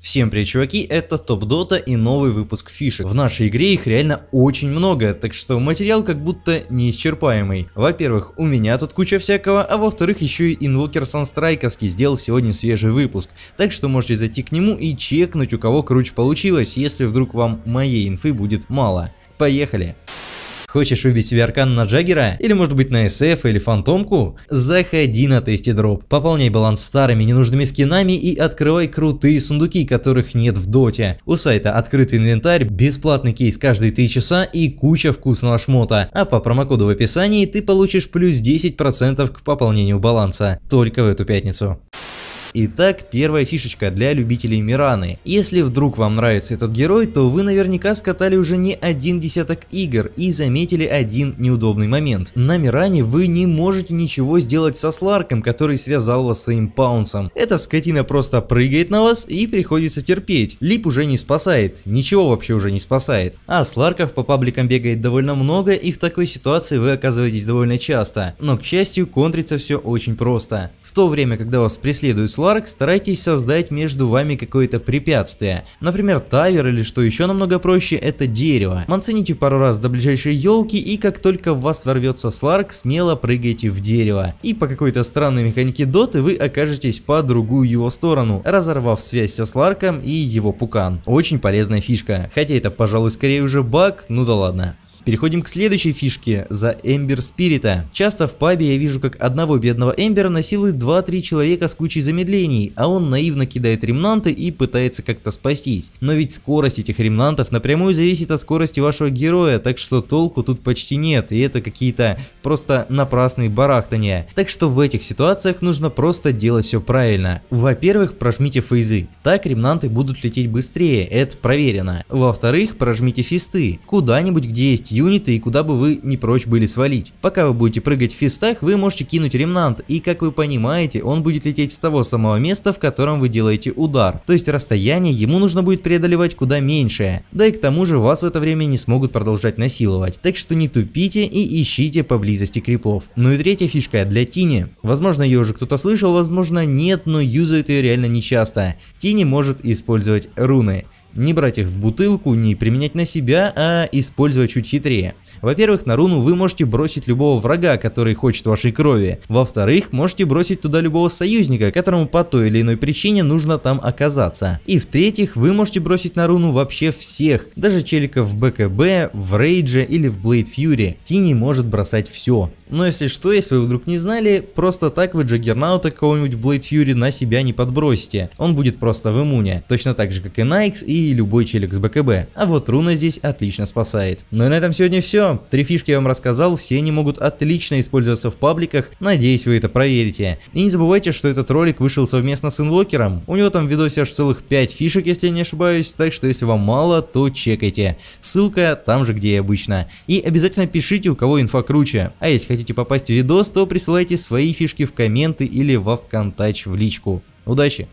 Всем привет, чуваки, это Топ Дота и новый выпуск фишек. В нашей игре их реально очень много, так что материал как будто неисчерпаемый. Во-первых, у меня тут куча всякого, а во-вторых, еще и инвокер Санстрайковский сделал сегодня свежий выпуск. Так что можете зайти к нему и чекнуть, у кого круче получилось, если вдруг вам моей инфы будет мало. Поехали! Хочешь выбить себе аркан на Джаггера? Или может быть на SF или Фантомку? Заходи на тесте дроп, пополняй баланс старыми ненужными скинами и открывай крутые сундуки, которых нет в доте. У сайта открытый инвентарь, бесплатный кейс каждые 3 часа и куча вкусного шмота. А по промокоду в описании ты получишь плюс 10% к пополнению баланса. Только в эту пятницу. Итак, первая фишечка для любителей Мираны. Если вдруг вам нравится этот герой, то вы наверняка скатали уже не один десяток игр и заметили один неудобный момент. На Миране вы не можете ничего сделать со Сларком, который связал вас своим паунсом. Эта скотина просто прыгает на вас и приходится терпеть. Лип уже не спасает, ничего вообще уже не спасает. А Сларков по пабликам бегает довольно много и в такой ситуации вы оказываетесь довольно часто. Но к счастью, контрится все очень просто. В то время, когда вас преследуют Сларк, старайтесь создать между вами какое-то препятствие. Например, тавер или что еще намного проще, это дерево. Манцините пару раз до ближайшей елки и как только в вас ворвется Сларк, смело прыгайте в дерево. И по какой-то странной механике доты вы окажетесь по другую его сторону, разорвав связь со Сларком и его пукан. Очень полезная фишка, хотя это пожалуй скорее уже баг, ну да ладно. Переходим к следующей фишке за Эмбер Спирита. Часто в пабе я вижу, как одного бедного Эмбера насилуют 2-3 человека с кучей замедлений, а он наивно кидает ремнанты и пытается как-то спастись. Но ведь скорость этих ремнантов напрямую зависит от скорости вашего героя, так что толку тут почти нет, и это какие-то просто напрасные барахтания. Так что в этих ситуациях нужно просто делать все правильно. Во-первых, прожмите фейзы, так ремнанты будут лететь быстрее, это проверено. Во-вторых, прожмите фисты, куда-нибудь где есть юниты и куда бы вы не прочь были свалить. Пока вы будете прыгать в фистах, вы можете кинуть ремнант, и как вы понимаете, он будет лететь с того самого места, в котором вы делаете удар. То есть расстояние ему нужно будет преодолевать куда меньшее. Да и к тому же вас в это время не смогут продолжать насиловать. Так что не тупите и ищите поблизости крипов. Ну и третья фишка для Тини. Возможно ее уже кто-то слышал, возможно нет, но юзают ее реально нечасто. Тини может использовать руны. Не брать их в бутылку, не применять на себя, а использовать чуть хитрее. Во-первых, на руну вы можете бросить любого врага, который хочет вашей крови. Во-вторых, можете бросить туда любого союзника, которому по той или иной причине нужно там оказаться. И в-третьих, вы можете бросить на руну вообще всех, даже челиков в БКБ, в Рейдже или в Блейд Фьюри. Тини может бросать все. Но если что, если вы вдруг не знали, просто так вы Джаггернаута какого-нибудь Блейд Фьюри на себя не подбросите. Он будет просто в иммуне. Точно так же, как и Найкс и любой челик с БКБ. А вот руна здесь отлично спасает. Ну и на этом сегодня все. Три фишки я вам рассказал, все они могут отлично использоваться в пабликах. Надеюсь, вы это проверите. И не забывайте, что этот ролик вышел совместно с инвокером. У него там в видосе аж целых 5 фишек, если я не ошибаюсь. Так что если вам мало, то чекайте. Ссылка там же, где и обычно. И обязательно пишите, у кого инфа круче. А если хотите попасть в видос, то присылайте свои фишки в комменты или во ВКонтач в личку. Удачи!